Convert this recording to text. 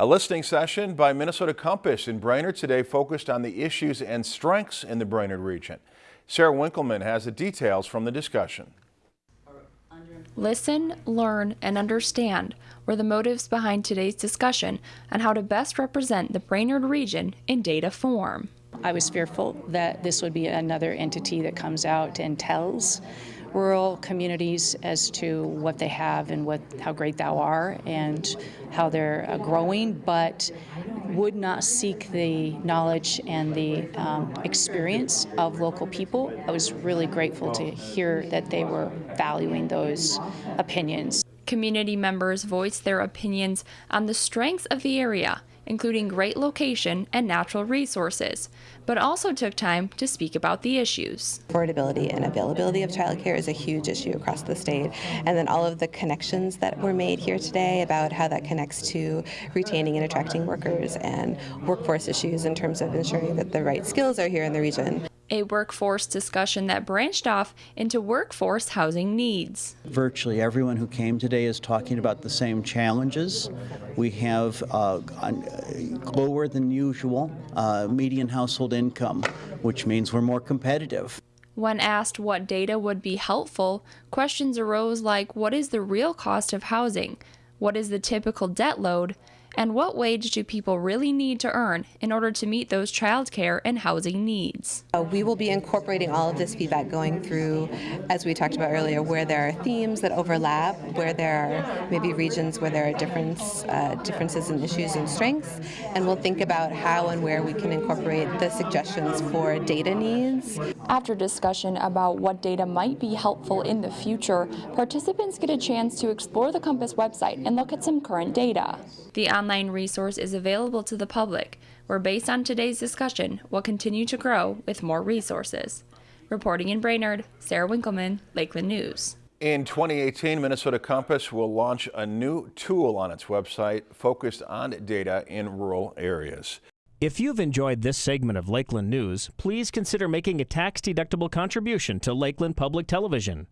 A listening session by Minnesota Compass in Brainerd today focused on the issues and strengths in the Brainerd region. Sarah Winkleman has the details from the discussion. Listen, learn, and understand were the motives behind today's discussion on how to best represent the Brainerd region in data form. I was fearful that this would be another entity that comes out and tells rural communities as to what they have and what how great thou are and how they're uh, growing, but would not seek the knowledge and the um, experience of local people. I was really grateful to hear that they were valuing those opinions. Community members voiced their opinions on the strengths of the area including great location and natural resources, but also took time to speak about the issues. Affordability and availability of childcare is a huge issue across the state, and then all of the connections that were made here today about how that connects to retaining and attracting workers and workforce issues in terms of ensuring that the right skills are here in the region a workforce discussion that branched off into workforce housing needs. Virtually everyone who came today is talking about the same challenges. We have uh, lower than usual uh, median household income, which means we're more competitive. When asked what data would be helpful, questions arose like what is the real cost of housing? What is the typical debt load? And what wage do people really need to earn in order to meet those childcare and housing needs? Uh, we will be incorporating all of this feedback going through, as we talked about earlier, where there are themes that overlap, where there are maybe regions where there are difference, uh, differences in issues and strengths, and we'll think about how and where we can incorporate the suggestions for data needs. After discussion about what data might be helpful in the future, participants get a chance to explore the Compass website and look at some current data. The online resource is available to the public, where based on today's discussion, will continue to grow with more resources. Reporting in Brainerd, Sarah Winkleman, Lakeland News. In 2018, Minnesota Compass will launch a new tool on its website focused on data in rural areas. If you've enjoyed this segment of Lakeland News, please consider making a tax-deductible contribution to Lakeland Public Television.